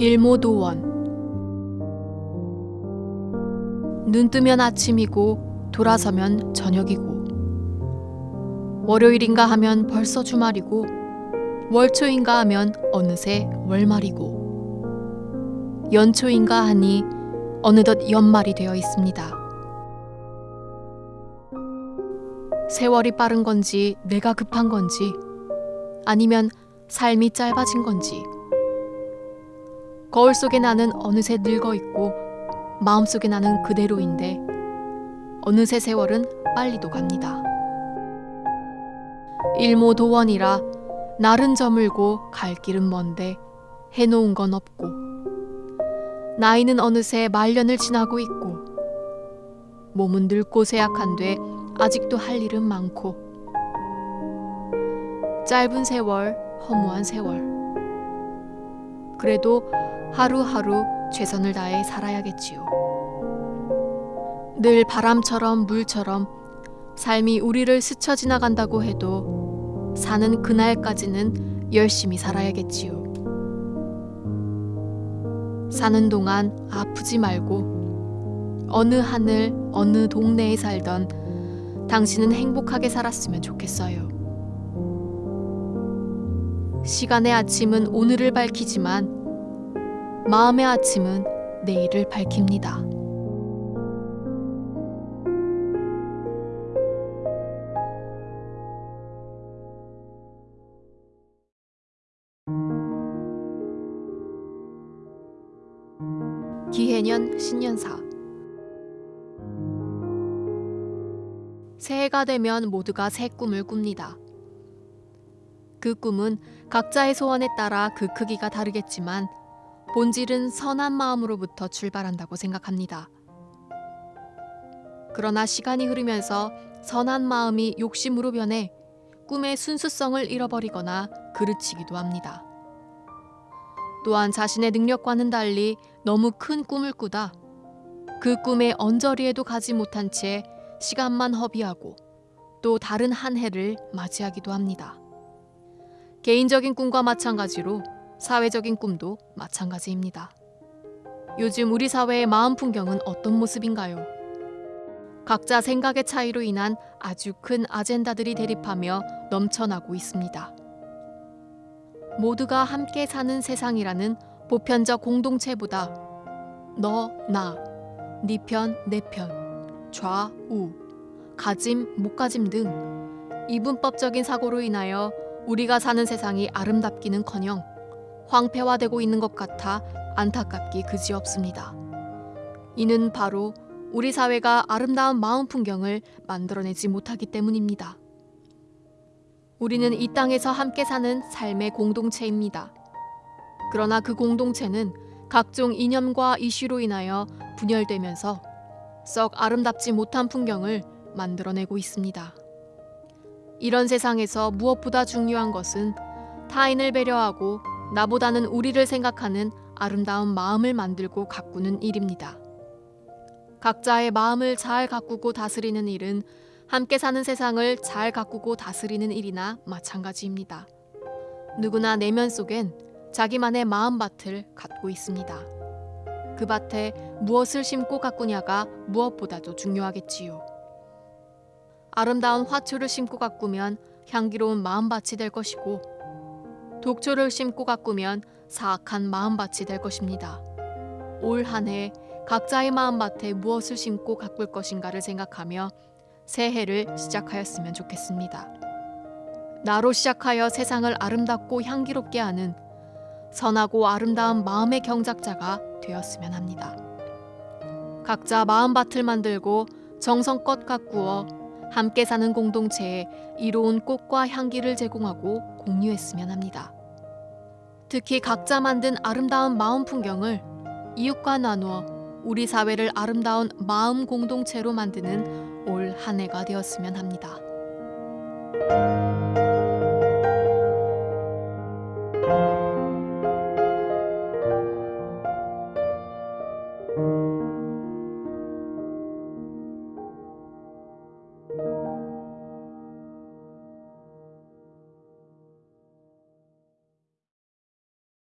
일모도원. 눈 뜨면 아침이고 돌아서면 저녁이고. 월요일인가 하면 벌써 주말이고 월초인가 하면 어느새 월말이고. 연초인가 하니 어느덧 연말이 되어 있습니다. 세월이 빠른 건지 내가 급한 건지 아니면 삶이 짧아진 건지 거울 속에 나는 어느새 늙어 있고 마음속에 나는 그대로인데 어느새 세월은 빨리도 갑니다. 일모도원이라 날은 저물고 갈 길은 먼데 해놓은 건 없고 나이는 어느새 말년을 지나고 있고 몸은 늙고 쇠약한데 아직도 할 일은 많고 짧은 세월 허무한 세월 그래도 하루하루 최선을 다해 살아야겠지요. 늘 바람처럼 물처럼 삶이 우리를 스쳐 지나간다고 해도 사는 그날까지는 열심히 살아야겠지요. 사는 동안 아프지 말고 어느 하늘 어느 동네에 살던 당신은 행복하게 살았으면 좋겠어요. 시간의 아침은 오늘을 밝히지만 마음의 아침은 내일을 밝힙니다. 기해년 신년사 새해가 되면 모두가 새 꿈을 꿉니다. 그 꿈은 각자의 소원에 따라 그 크기가 다르겠지만 본질은 선한 마음으로부터 출발한다고 생각합니다. 그러나 시간이 흐르면서 선한 마음이 욕심으로 변해 꿈의 순수성을 잃어버리거나 그르치기도 합니다. 또한 자신의 능력과는 달리 너무 큰 꿈을 꾸다 그 꿈의 언저리에도 가지 못한 채 시간만 허비하고 또 다른 한 해를 맞이하기도 합니다. 개인적인 꿈과 마찬가지로 사회적인 꿈도 마찬가지입니다. 요즘 우리 사회의 마음 풍경은 어떤 모습인가요? 각자 생각의 차이로 인한 아주 큰 아젠다들이 대립하며 넘쳐나고 있습니다. 모두가 함께 사는 세상이라는 보편적 공동체보다 너, 나, 네 편, 내 편, 좌, 우, 가짐, 못 가짐 등 이분법적인 사고로 인하여 우리가 사는 세상이 아름답기는커녕 황폐화되고 있는 것 같아 안타깝기 그지없습니다. 이는 바로 우리 사회가 아름다운 마음 풍경을 만들어내지 못하기 때문입니다. 우리는 이 땅에서 함께 사는 삶의 공동체입니다. 그러나 그 공동체는 각종 이념과 이슈로 인하여 분열되면서 썩 아름답지 못한 풍경을 만들어내고 있습니다. 이런 세상에서 무엇보다 중요한 것은 타인을 배려하고 나보다는 우리를 생각하는 아름다운 마음을 만들고 가꾸는 일입니다. 각자의 마음을 잘 가꾸고 다스리는 일은 함께 사는 세상을 잘 가꾸고 다스리는 일이나 마찬가지입니다. 누구나 내면 속엔 자기만의 마음밭을 갖고 있습니다. 그 밭에 무엇을 심고 가꾸냐가 무엇보다도 중요하겠지요. 아름다운 화초를 심고 가꾸면 향기로운 마음밭이 될 것이고 독초를 심고 가꾸면 사악한 마음밭이 될 것입니다. 올 한 해 각자의 마음밭에 무엇을 심고 가꿀 것인가를 생각하며 새해를 시작하였으면 좋겠습니다. 나로 시작하여 세상을 아름답고 향기롭게 하는 선하고 아름다운 마음의 경작자가 되었으면 합니다. 각자 마음밭을 만들고 정성껏 가꾸어 함께 사는 공동체에 이로운 꽃과 향기를 제공하고 공유했으면 합니다. 특히 각자 만든 아름다운 마음 풍경을 이웃과 나누어 우리 사회를 아름다운 마음 공동체로 만드는 올 한 해가 되었으면 합니다.